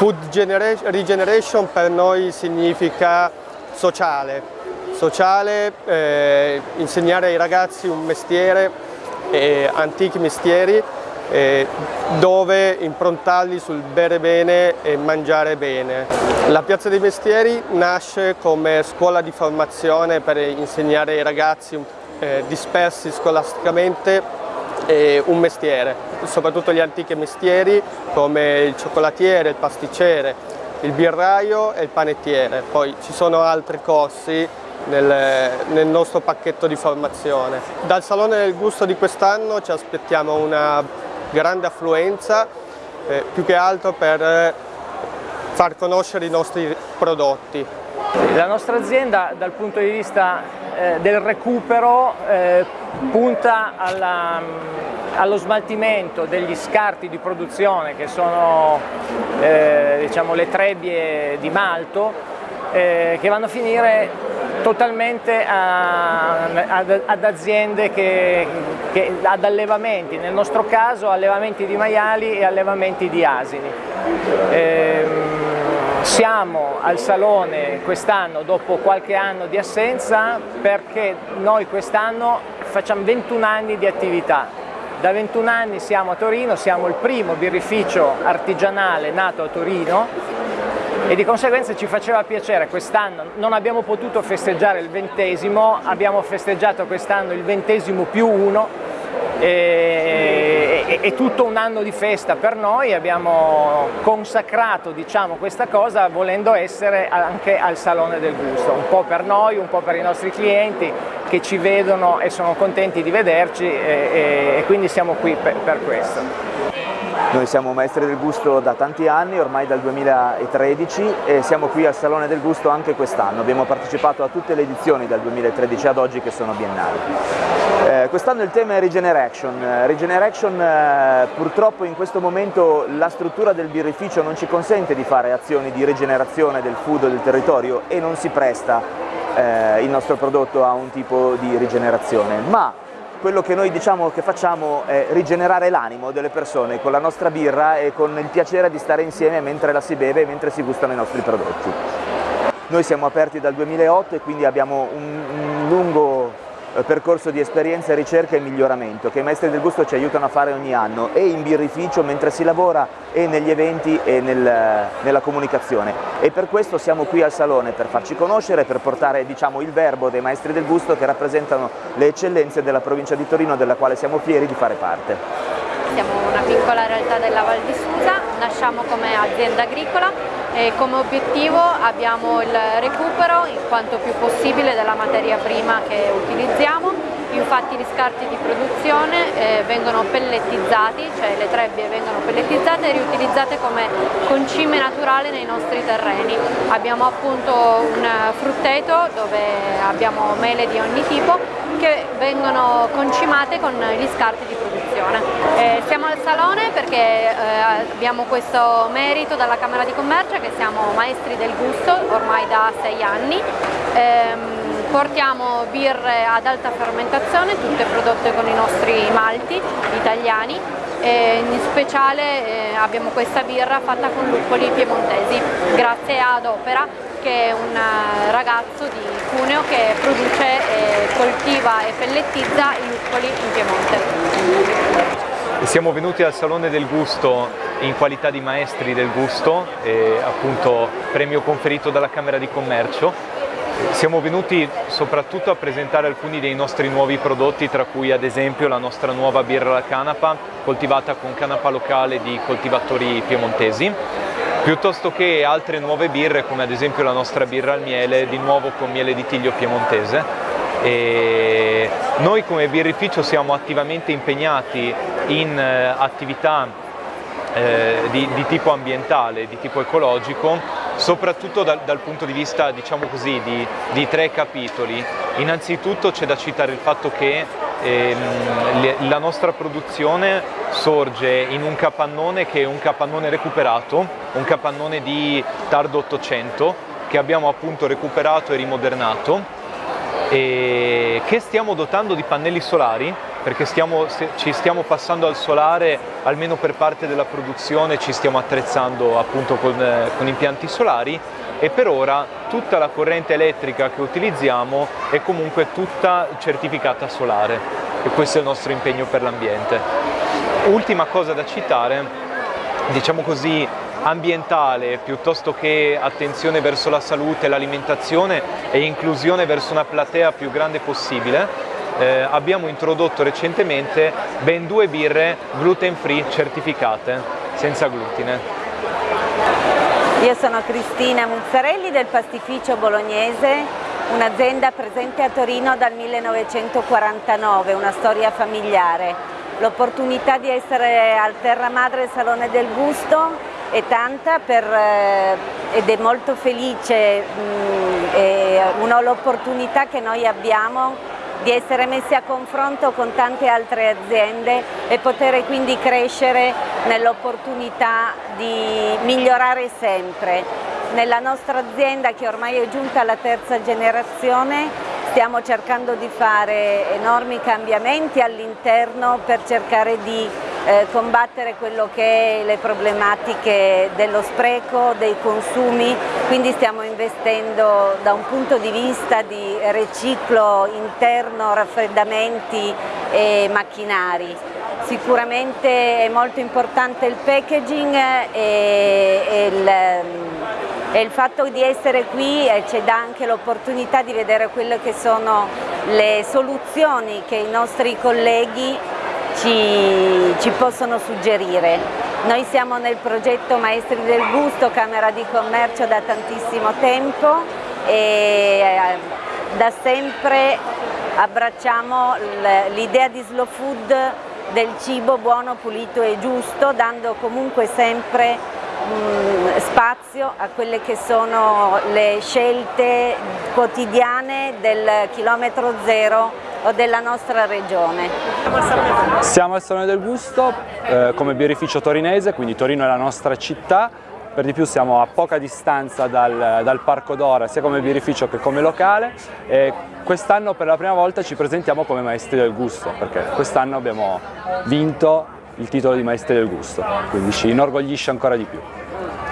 Food regeneration per noi significa sociale, sociale eh, insegnare ai ragazzi un mestiere, eh, antichi mestieri, eh, dove improntarli sul bere bene e mangiare bene. La Piazza dei Mestieri nasce come scuola di formazione per insegnare ai ragazzi eh, dispersi scolasticamente un mestiere, soprattutto gli antichi mestieri come il cioccolatiere, il pasticcere, il birraio e il panettiere. Poi ci sono altri corsi nel, nel nostro pacchetto di formazione. Dal Salone del Gusto di quest'anno ci aspettiamo una grande affluenza, eh, più che altro per far conoscere i nostri prodotti. La nostra azienda dal punto di vista eh, del recupero eh, punta alla, allo smaltimento degli scarti di produzione che sono eh, diciamo, le trebbie di malto eh, che vanno a finire totalmente a, ad, ad, aziende, che, che, ad allevamenti, nel nostro caso allevamenti di maiali e allevamenti di asini. Siamo al Salone quest'anno dopo qualche anno di assenza perché noi quest'anno facciamo 21 anni di attività. Da 21 anni siamo a Torino, siamo il primo birrificio artigianale nato a Torino e di conseguenza ci faceva piacere quest'anno, non abbiamo potuto festeggiare il ventesimo, abbiamo festeggiato quest'anno il ventesimo più uno e, è tutto un anno di festa per noi, abbiamo consacrato diciamo, questa cosa volendo essere anche al Salone del Gusto, un po' per noi, un po' per i nostri clienti che ci vedono e sono contenti di vederci e, e quindi siamo qui per, per questo. Noi siamo maestri del gusto da tanti anni, ormai dal 2013 e siamo qui al Salone del Gusto anche quest'anno. Abbiamo partecipato a tutte le edizioni dal 2013 ad oggi che sono biennali. Eh, quest'anno il tema è Regeneration. Regeneration eh, purtroppo in questo momento la struttura del birrificio non ci consente di fare azioni di rigenerazione del food del territorio e non si presta eh, il nostro prodotto a un tipo di rigenerazione, ma quello che noi diciamo che facciamo è rigenerare l'animo delle persone con la nostra birra e con il piacere di stare insieme mentre la si beve e mentre si gustano i nostri prodotti. Noi siamo aperti dal 2008 e quindi abbiamo un, un lungo percorso di esperienza, ricerca e miglioramento che i maestri del gusto ci aiutano a fare ogni anno e in birrificio mentre si lavora e negli eventi e nel, nella comunicazione e per questo siamo qui al Salone per farci conoscere, per portare diciamo, il verbo dei maestri del gusto che rappresentano le eccellenze della provincia di Torino della quale siamo fieri di fare parte. Siamo piccola realtà della Val di Susa, nasciamo come azienda agricola e come obiettivo abbiamo il recupero in quanto più possibile della materia prima che utilizziamo, infatti gli scarti di produzione eh, vengono pellettizzati, cioè le trebbie vengono pellettizzate e riutilizzate come concime naturale nei nostri terreni. Abbiamo appunto un frutteto dove abbiamo mele di ogni tipo che vengono concimate con gli scarti di produzione. Eh, siamo al salone perché eh, abbiamo questo merito dalla Camera di Commercio che siamo maestri del gusto ormai da sei anni. Eh, portiamo birre ad alta fermentazione, tutte prodotte con i nostri malti italiani e in speciale eh, abbiamo questa birra fatta con luppoli piemontesi grazie ad Opera che è un eh, ragazzo di Cuneo che produce, eh, coltiva e pellettizza i luppoli in Piemonte. Siamo venuti al Salone del Gusto in qualità di maestri del gusto, appunto premio conferito dalla Camera di Commercio. Siamo venuti soprattutto a presentare alcuni dei nostri nuovi prodotti, tra cui ad esempio la nostra nuova birra alla canapa, coltivata con canapa locale di coltivatori piemontesi, piuttosto che altre nuove birre come ad esempio la nostra birra al miele, di nuovo con miele di tiglio piemontese. E noi come birrificio siamo attivamente impegnati in eh, attività eh, di, di, tipo ambientale, di tipo ecologico, soprattutto dal, dal punto di vista diciamo così, di, di tre capitoli. Innanzitutto c'è da citare il fatto che ehm, la nostra produzione sorge in un capannone che è un capannone recuperato, un capannone di tardo 800 che abbiamo appunto recuperato e rimodernato e che stiamo dotando di pannelli solari perché stiamo, ci stiamo passando al solare almeno per parte della produzione, ci stiamo attrezzando appunto con, eh, con impianti solari e per ora tutta la corrente elettrica che utilizziamo è comunque tutta certificata solare e questo è il nostro impegno per l'ambiente. Ultima cosa da citare, diciamo così ambientale piuttosto che attenzione verso la salute, l'alimentazione e inclusione verso una platea più grande possibile, eh, abbiamo introdotto recentemente ben due birre gluten free certificate, senza glutine. Io sono Cristina Muzzarelli del pastificio bolognese, un'azienda presente a Torino dal 1949, una storia familiare. L'opportunità di essere al Terra Madre Salone del Gusto è tanta per, eh, ed è molto felice, è l'opportunità che noi abbiamo di essere messi a confronto con tante altre aziende e poter quindi crescere nell'opportunità di migliorare sempre. Nella nostra azienda che ormai è giunta alla terza generazione stiamo cercando di fare enormi cambiamenti all'interno per cercare di eh, combattere quello che è le problematiche dello spreco, dei consumi, quindi stiamo investendo da un punto di vista di riciclo interno, raffreddamenti e macchinari. Sicuramente è molto importante il packaging e, il, e il, fatto di essere qui eh, ci dà anche l'opportunità di vedere quelle che sono le soluzioni che i nostri colleghi ci, ci possono suggerire. Noi siamo nel progetto Maestri del Gusto, Camera di Commercio da tantissimo tempo e eh, da sempre abbracciamo l'idea di slow food del cibo buono, pulito e giusto, dando comunque sempre mh, spazio a quelle che sono le scelte quotidiane del chilometro zero o della nostra regione. Siamo al Salone del Gusto eh, come birrificio torinese, quindi Torino è la nostra città, per di più siamo a poca distanza dal, dal Parco d'Ora sia come birrificio che come locale e quest'anno per la prima volta ci presentiamo come maestri del gusto perché quest'anno abbiamo vinto il titolo di maestri del gusto, quindi ci inorgoglisce ancora di più.